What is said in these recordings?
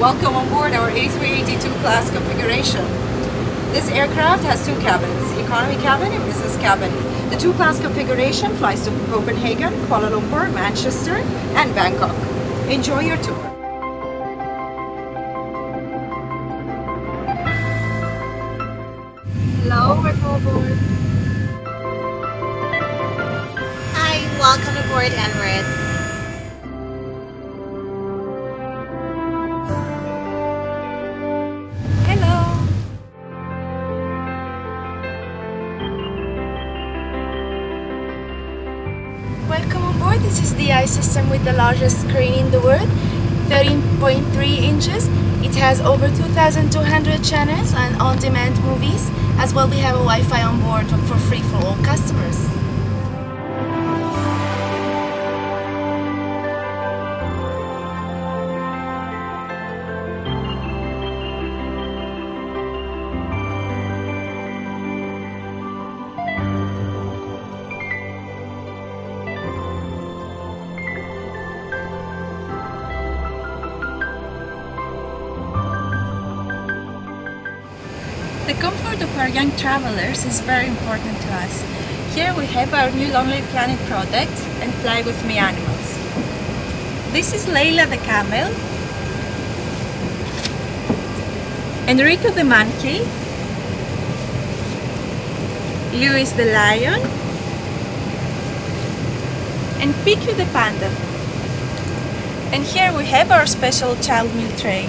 welcome on board our A382 class configuration. This aircraft has two cabins, economy cabin and business cabin. The two class configuration flies to Copenhagen, Kuala Lumpur, Manchester and Bangkok. Enjoy your tour. Hello, welcome aboard. Hi, welcome aboard Emirates. Welcome on board. This is the ice System with the largest screen in the world, 13.3 inches. It has over 2,200 channels and on-demand movies. As well, we have a Wi-Fi on board for free for all customers. The comfort of our young travelers is very important to us. Here we have our new Lonely Planet product and Fly With Me animals. This is Layla the camel, Enrico the monkey, Louis the lion, and Piku the panda. And here we have our special child meal tray.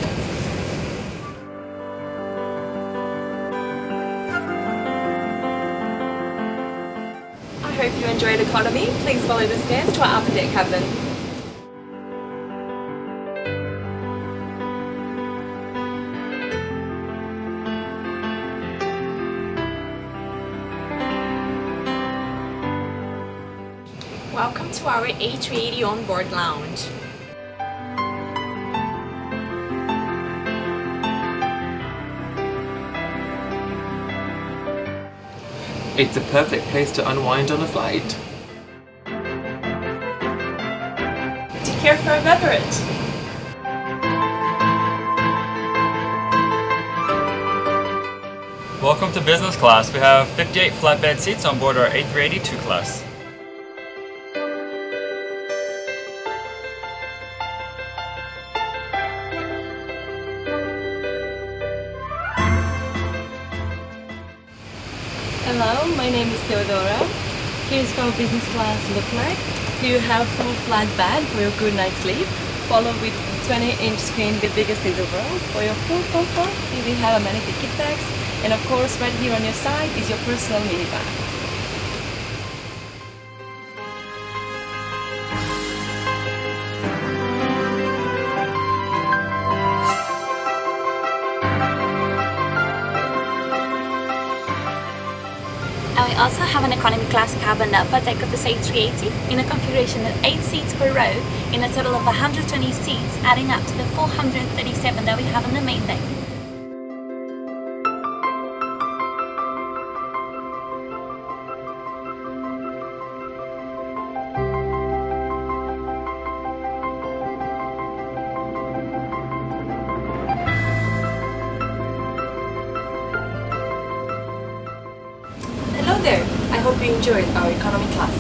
Hope you enjoyed economy. Please follow the stairs to our upper deck cabin. Welcome to our A380 onboard lounge. It's a perfect place to unwind on a flight. Take care for a beverage. Welcome to business class. We have 58 flatbed seats on board our A382 class. Hello, my name is Theodora. Here's how business class look like. You have full flat bed for your good night's sleep, followed with 20-inch screen, the biggest in the world. For your full comfort, you will have amenity kit bags, and of course, right here on your side is your personal minibar. Also have an economy class cabin upper deck of this A380 in a configuration of 8 seats per row in a total of 120 seats adding up to the 437 that we have on the main deck. Hope you enjoyed our economy class.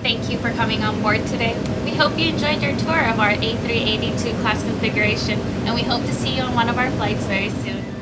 Thank you for coming on board today. We hope you enjoyed your tour of our A382 class configuration and we hope to see you on one of our flights very soon.